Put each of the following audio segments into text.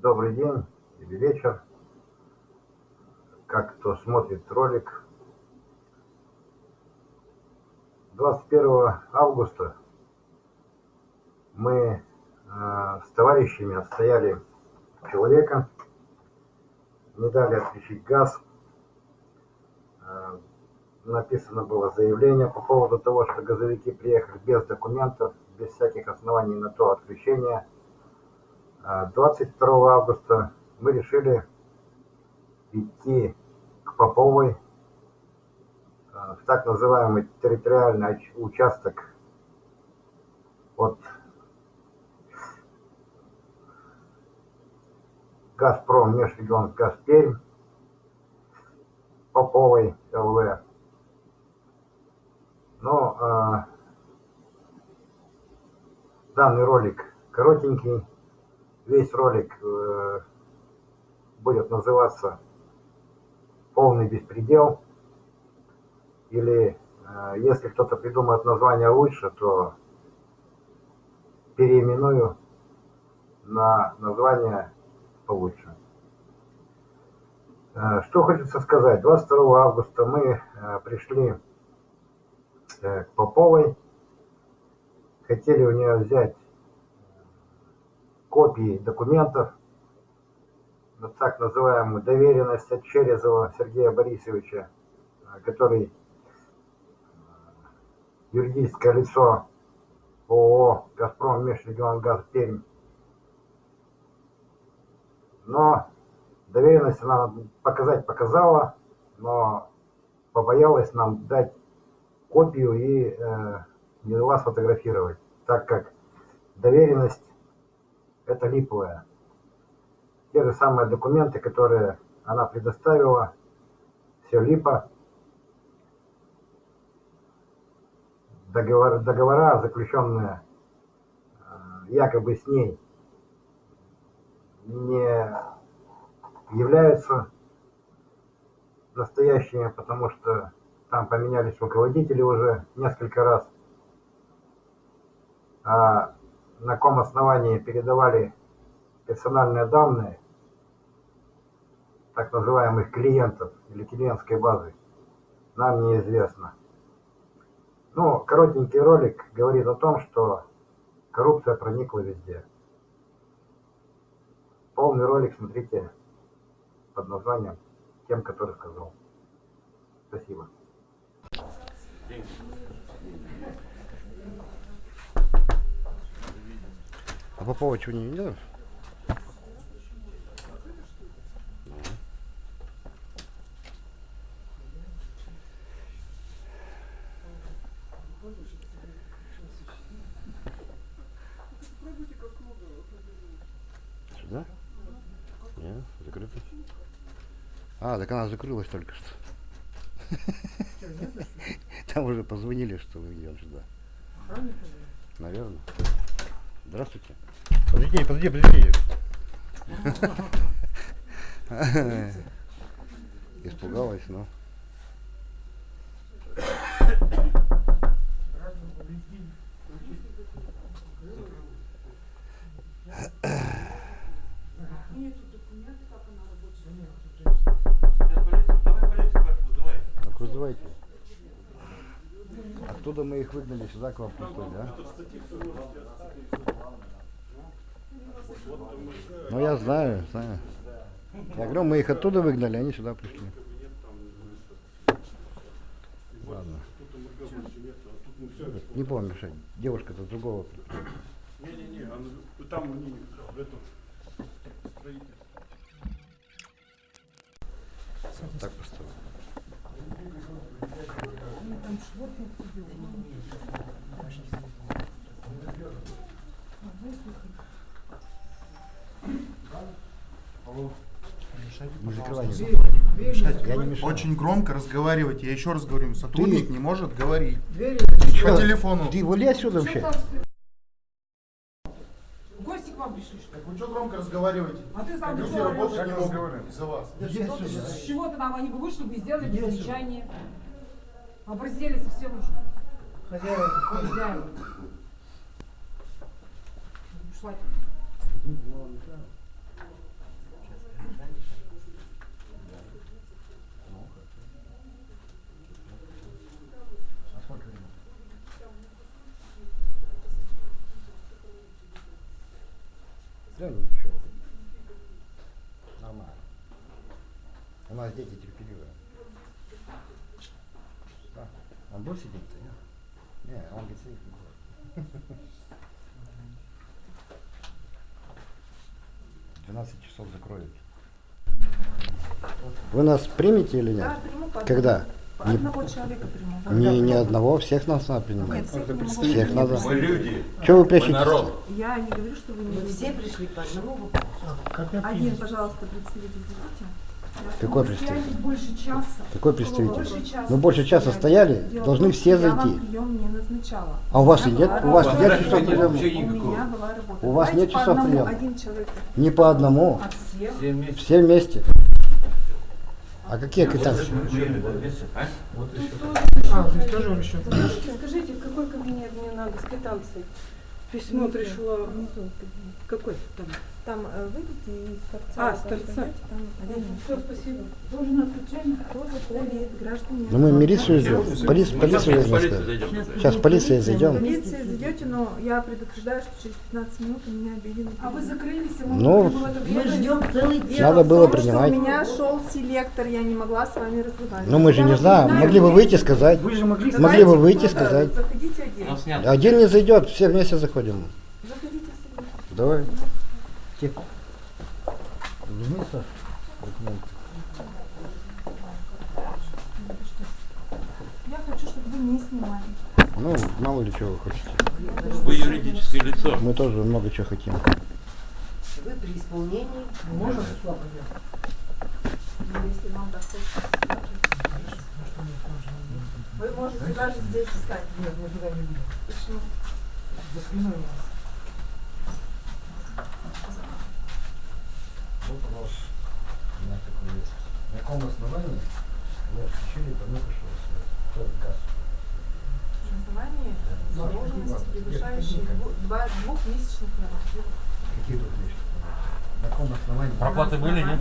добрый день или вечер, как кто смотрит ролик. 21 августа мы э, с товарищами отстояли человека, не дали отключить газ. Э, написано было заявление по поводу того, что газовики приехали без документов, без всяких оснований на то отключение. 22 э, августа мы решили идти к Поповой э, в так называемый территориальный участок от Газпром Межрегион Газперм Поповой ЛВ. Но э, данный ролик коротенький, весь ролик э, будет называться «Полный беспредел». Или э, если кто-то придумает название лучше, то переименую на название получше. Э, что хочется сказать. 22 августа мы пришли к Поповой. Хотели у нее взять копии документов на так называемую доверенность от Черезова Сергея Борисовича, который юридическое лицо ООО «Газпром Межрегионгаз Пермь но доверенность она показать показала, но побоялась нам дать копию и э, не дала сфотографировать, так как доверенность это липовая. Те же самые документы, которые она предоставила, все липо. Договор, договора, заключенные э, якобы с ней, не являются настоящими, потому что там поменялись руководители уже несколько раз. А на каком основании передавали персональные данные так называемых клиентов или клиентской базы, нам неизвестно. Ну, коротенький ролик говорит о том, что коррупция проникла везде. Полный ролик смотрите под названием «Тем, который сказал». Спасибо. А Попова чего не видел? Сюда? Нет, закрыто. А, так она закрылась только что. Там уже позвонили, что вы идем сюда. Наверное. Здравствуйте. Подожди, подожди, подожди. Испугалась, но. Так вызывайте. Оттуда мы их выгнали сюда к вам пустой, да? Ну я знаю, знаю. Я говорю, мы их оттуда выгнали, они сюда пришли. Ладно. Не помню, мешать. Девушка-то другого. Не-не-не, там они в этом строительстве. Так поставил. Закрываем. Я не мешаю. Очень громко разговаривать. Я еще раз говорю, сотрудник Ты- не может говорить. Ты По телефону. Ты вали отсюда вообще. Гости к вам пришли, что ли? Так вы что громко разговариваете? А ты сам Люди орёшь? не могут из-за вас. С чего-то нам они бы вышли и сделали замечание. Образделец все нужно. Хозяева. Хозяева. Ушла. Да ничего. Нормально. У нас дети теперь Будет сидеть-то, нет? Не, он сидеть не будет. 12 часов закроют. Вы нас примете или нет? Да, приму по Когда? По Не- одного человека приму. Не, не одного, всех нас надо принимать. Нет, всех Всех принять. надо. Мы люди, Что вы мы прячетесь? народ. Я не говорю, что вы не все пришли по одному вопросу. Один, пожалуйста, представитель. Какой представитель? больше часа. Какой Больше представитель? часа. Мы больше часа стояли, Дело должны все Я вам зайти. прием не назначала. А у вас и нет? У вас работа. нет часов приема? У никакого. меня была работа. У вас Давайте нет часов приема? Не по одному, От всех. Все вместе. все вместе. А какие критерии? А? А, здесь тоже расчет. Скажите, скажите, в какой кабинет мне надо с квитанцией? Письмо пришло. Внизу. Какой там? Там э, выйдите из торца. А, с торца. Все, спасибо. Должен отключать. Кто заходит? Граждане. Ну мы милицию ждем. Полиц, полицию полиция сказать. зайдет. Сейчас в полиции зайдем. Полиции зайдете, но я предупреждаю, что через 15 минут у меня объявили. А вы закрылись, и Ну, Мы ждем целый день. Надо было принимать. У меня шел селектор, я не могла с вами разговаривать. Ну мы же не знаем. Могли бы выйти сказать. Вы же могли Могли бы выйти сказать. Заходите. Один не зайдет, все вместе заходим. Заходите. Давай. Тихо. Возьми, Саш, документы. Я хочу, чтобы вы не снимали. Ну, мало ли чего вы хотите. Вы юридическое лицо. Мы тоже много чего хотим. Вы при исполнении. Можно Ну, Если вам так хочется. Вы можете даже здесь встать. Нет, мы туда не будем. Почему? За спиной у нас. Вот вопрос у меня такой есть. На каком основании вы отключили проникшего свет? Кто газ? На основании задолженности, превышающей два- двухмесячных нормативов. Какие тут вещи? На каком основании? Проплаты были, нет?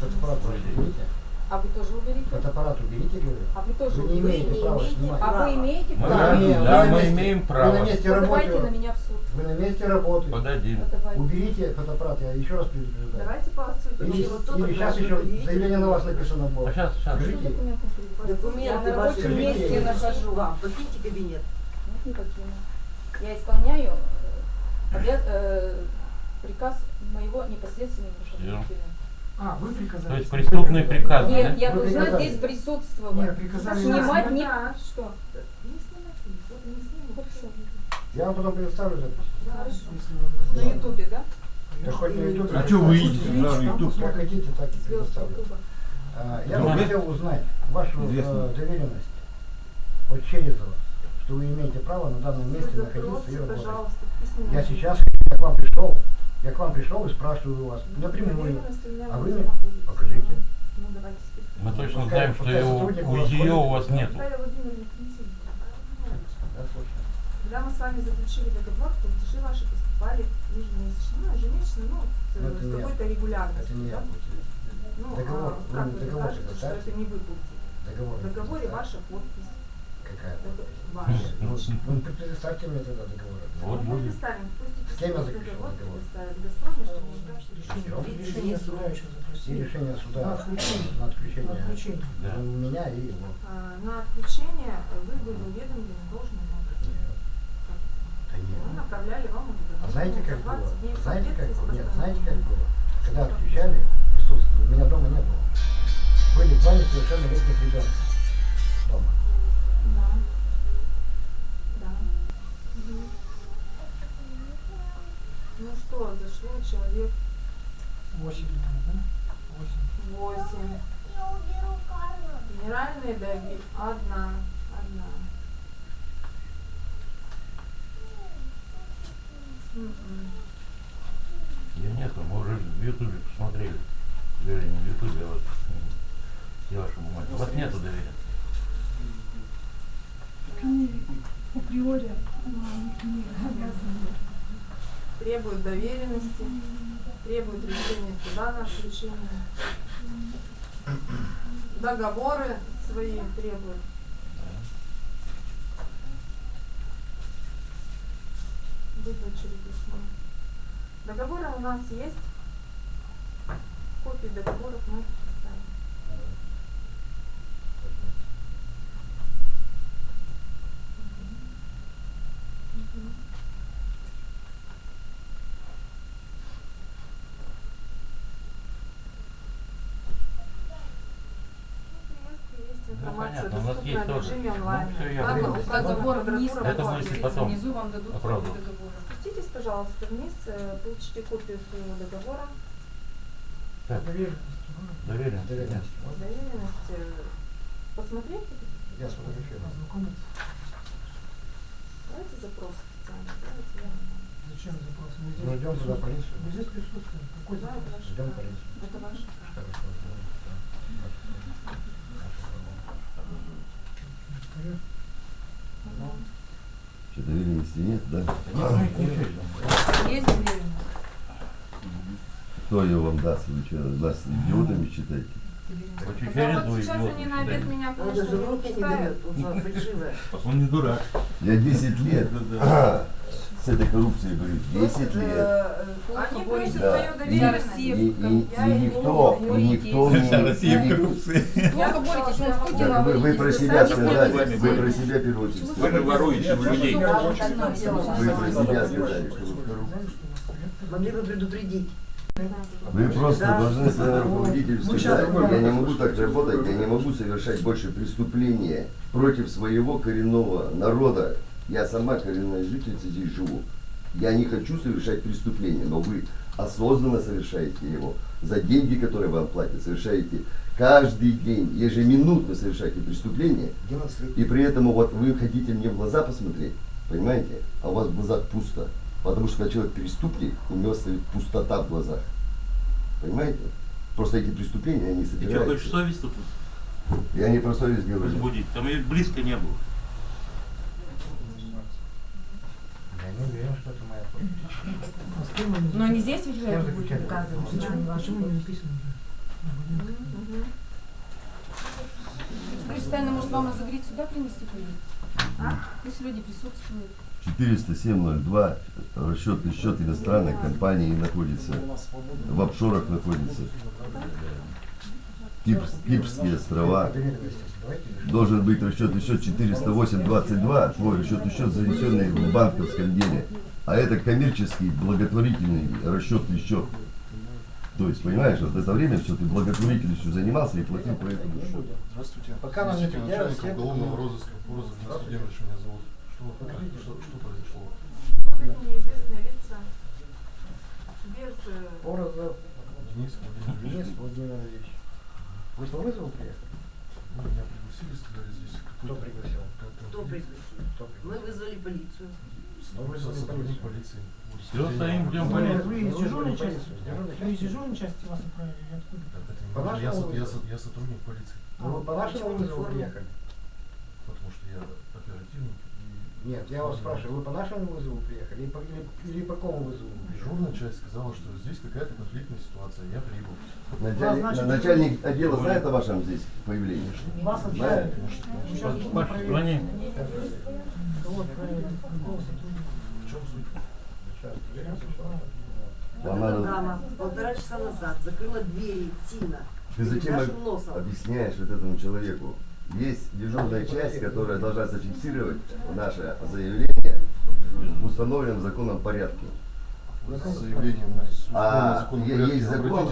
Фотоаппарат уберите. А вы тоже уберите? Фотоаппарат уберите, говорю. А вы тоже Вы не уберите? имеете права снимать. А вы имеете Мы право? имеем, вы да, мы имеем Вы право. на месте Подавайте на работы. меня в суд. Вы на месте работы. Подадим. Уберите фотоаппарат, я еще раз предупреждаю. Давайте по отсюда. Или, сейчас еще заявление на вас написано А было. сейчас, сейчас. Скажите, Документы Я на ваши рабочем месте нахожу. Вам. Покиньте кабинет. Нет, не покину. Я исполняю э, обя- э, приказ моего непосредственного руководителя. А, вы приказали. То есть преступный приказ, да? Нет, я Вы должна приказали. здесь присутствовать. Нет, приказали. Снимать не... Да. Что? Не снимайте, вот не снимайте. Хорошо. Я вам потом предоставлю запись. На ютубе, да? Да хоть на YouTube. А чё вы идете на YouTube? Как хотите, так и предоставлю. А, Я Ну, бы да. хотел узнать вашу э, доверенность от Черезова, что вы имеете право на данном месте находиться и работать. в Я сейчас, я к вам пришел, я к вам пришел и спрашиваю у вас напрямую. Доверенность у меня А в вы мне покажите. Ну. Мы точно знаем, что его, ее у вас нету. Когда мы с вами заключили договор, платежи ваши поступали ежемесячно, ну, ежемесячно, ну, с, с я. какой-то регулярностью. Это не да? Ну, Договор, а как мне вы договор докажете, что это не вы платили? Договор. В договоре ваша подпись. Какая? Ваша. Ну, ну, предоставьте мне тогда договор. Вот Мы будет. предоставим, С кем я заключил договор Нефтегаз. Решение суда. И решение суда на отключение Да. у меня и его. А, На отключение вы были уведомлены должным образом. Да Мы нет. направляли вам уведомление. А знаете, как было? 20 дней в Знаете, как было? Нет, знаете, как было? Когда отключали, присутствовали, меня дома не было. Были два несовершеннолетних ребенка дома. Да. Да. Ну что, зашло человек Восемь, восемь. Генеральная Даги одна. Одна. Ее нету, мы уже в Ютубе посмотрели. Вернее, не в Ютубе, а вот м, все ваши бумаги. У вас нету доверия. Априори. Требует доверенности, требует решения суда на отключение. Договоры свои требует. выплачили письмо. Договоры у нас есть. Копии договоров мы предоставим. Ну, ну, понятно. доступна в режиме онлайн. Ну, все, я Там указан город, это мы если потом. Внизу вам дадут договор пожалуйста, вниз, э, получите копию своего договора. Так, доверенность. Доверенность. э, Посмотреть. Я сфотографирую. Давайте запрос официальный. Давайте я. Зачем запрос? Мы Ну, идем туда, полицию. Мы здесь присутствуем. Какой Да, это запрос? ваше Идем полицию. Это ваше право. Что, доверенности нет, да? Есть. Кто ее вам даст? Вы что, нас идиотами считаете? Вот сейчас они на обед меня, даже не. Он не дурак. Я 10 лет с этой коррупцией говорю. 10 лет. Они просят Да. мою И, доверенность. и- и- и никто, не и никто не... и ни- Плохо боретесь, он с Путиным вы, вы про себя сказали, вы про себя в первую очередь Вы воруете у людей. Вы про себя сказали, что вы коррупция. Могли бы предупредить. Вы просто Да. должны своему руководителю сказать, я не могу так работать, я не могу совершать больше преступления против своего коренного народа. Я сама коренная жительница здесь живу. Я не хочу совершать преступление, но вы осознанно совершаете его. За деньги, которые вам платят, совершаете каждый день, ежеминутно совершаете преступление. И при этом вот вы хотите мне в глаза посмотреть, понимаете? А у вас в глазах пусто. Потому что когда человек преступник, у него стоит пустота в глазах. Понимаете? Просто эти преступления, они что, собираются. хочешь совесть тут Я не про совесть говорю. разбудить? Там и близко не было. Я не уверен, что это моя подпись. Но не здесь ведь вы Кем это будете заключали? доказывать. Почему, почему не написано уже? Кристина, может вам разогреть сюда принести повестку? А? Пусть люди присутствуют. 40702, расчетный счет иностранной компании находится, в офшорах находится. Кипс- Кипрские острова. Должен быть расчетный счет 40822, твой расчетный счет, занесенный в банковском деле. А это коммерческий благотворительный расчетный счет. То есть, понимаешь, вот это время все ты благотворительностью занимался и платил по этому счету. Здравствуйте. Пока нам не все уголовного розыска Денис Владимирович меня зовут. Что, что, что произошло? Вот эти неизвестные лица. Без... э, Порозов Денис Владимирович. Денис Владимирович. Вы по вызову приехали? Ну, меня пригласили, сказали здесь Кто пригласил? Кто пригласил? Мы вызвали полицию. Ну, вызвали сотрудник полицию. полиции. Всё, стоим, ждем полицию. вы из дежурной части? Вы из дежурной части вас отправили или откуда? Я, вашему со- я, вызову? со- я сотрудник полиции, Ну, вы по вашему вызову приехали? потому что я оперативник. Нет, я вас спрашиваю, вы по нашему вызову приехали или по, или, или по какому вызову? Дежурная часть сказала, что здесь какая-то конфликтная ситуация. Я прибыл. Начальник, значит, начальник отдела знает о вашем здесь появлении? Вас Знает? сейчас будем проверять. сотрудника? В чем суть? Сейчас, Вам надо- дама полтора часа назад закрыла двери Тина. Ты зачем нашим об- носом. объясняешь вот этому человеку? Есть дежурная часть, которая должна зафиксировать наше заявление в установленном законном порядке. А есть закон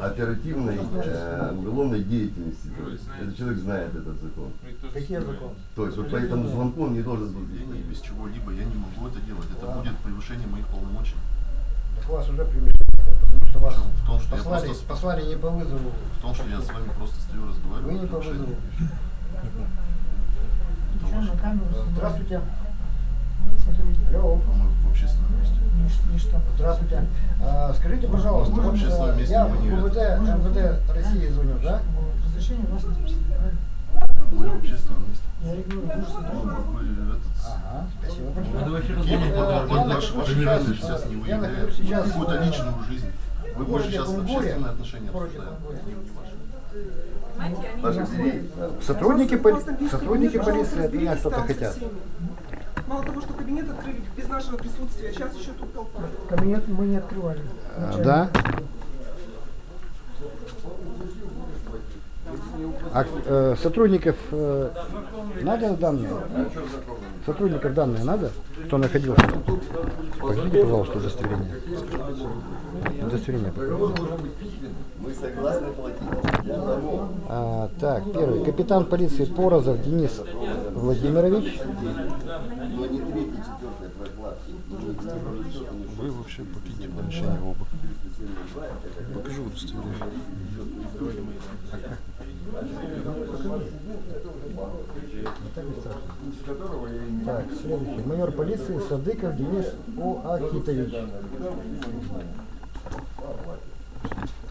оперативной э, уголовной деятельности. То есть этот человек знает этот закон. Какие законы? То есть вот по этому звонку он не должен был быть. без чего-либо, я не могу это делать. Это будет превышение моих полномочий. Так у вас уже превышение, потому что вас В том, что я послали, просто- послали не по вызову. В том, что я с вами просто стою, разговариваю. Вы не по вызову. Здравствуйте. Алло. По-моему, в общественном месте. Нич- Ничто. Здравствуйте. А, скажите, пожалуйста, В общественном э, месте я вы не МВД, МВД России звоню, да? Разрешение у вас не спросили, правильно? Мы в общественном месте. Я регулирую. Ага, спасибо большое. сейчас, я нахожусь сейчас, какую-то э, личную жизнь. Вы в больше сейчас общественные отношения в бери. Сотрудники, поли- сотрудники полиции от меня что-то хотят. всеми. Мало того, что кабинет открыли без нашего присутствия, сейчас еще тут толпа. Кабинет мы не открывали. А, Да? А э, сотрудников э, надо данные? Сотрудников данные надо? Кто находился? Покажите, пожалуйста, удостоверение. Удостоверение. А, так, первый. Капитан полиции Порозов Денис Владимирович. Вы вообще попите помещение оба. Покажи удостоверение. Так, следующий. Майор полиции Садыков Денис Оахитович.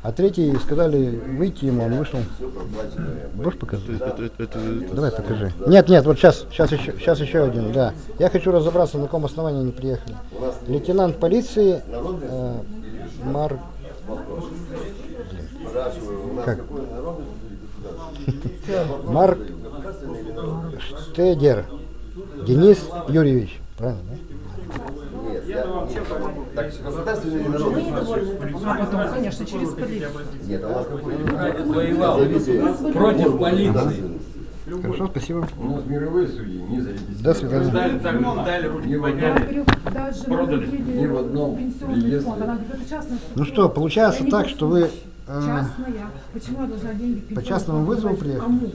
А третий сказали выйти ему, он вышел. Можешь показать? Это, это, это, это- Давай покажи. Нет, нет, вот сейчас, сейчас еще, сейчас еще один, да. Я хочу разобраться, на каком основании они приехали. Лейтенант полиции э, Мар... Как? Марк Штедер Денис Юрьевич. Правильно, да? Нет, я... Так, государственный? А потом, конечно, через полицию. Нет, у нас какой? Воевал против полиции. Хорошо, спасибо. У нас мировые судьи не зарегистрированы. До свидания. Дали, так, дали, руки подняли. Продали. ни в одном Ну что, получается так, что вы Частная. Почему я должна деньги по частному вызову приехали? Кому?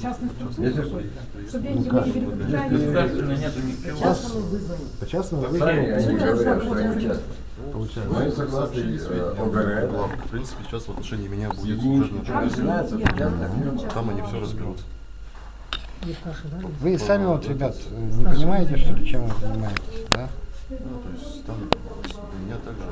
Частной структуре. Если что, Что деньги Ну ничего. частному вызову. по частному вызову получается. Мы согласны ОГРН. В принципе, сейчас в отношении меня будет служебное Я-. Там они все разберутся. Вы сами вот, ребят, э, не понимаете, что ли, чем вы занимаетесь, да? Ну, то есть там меня также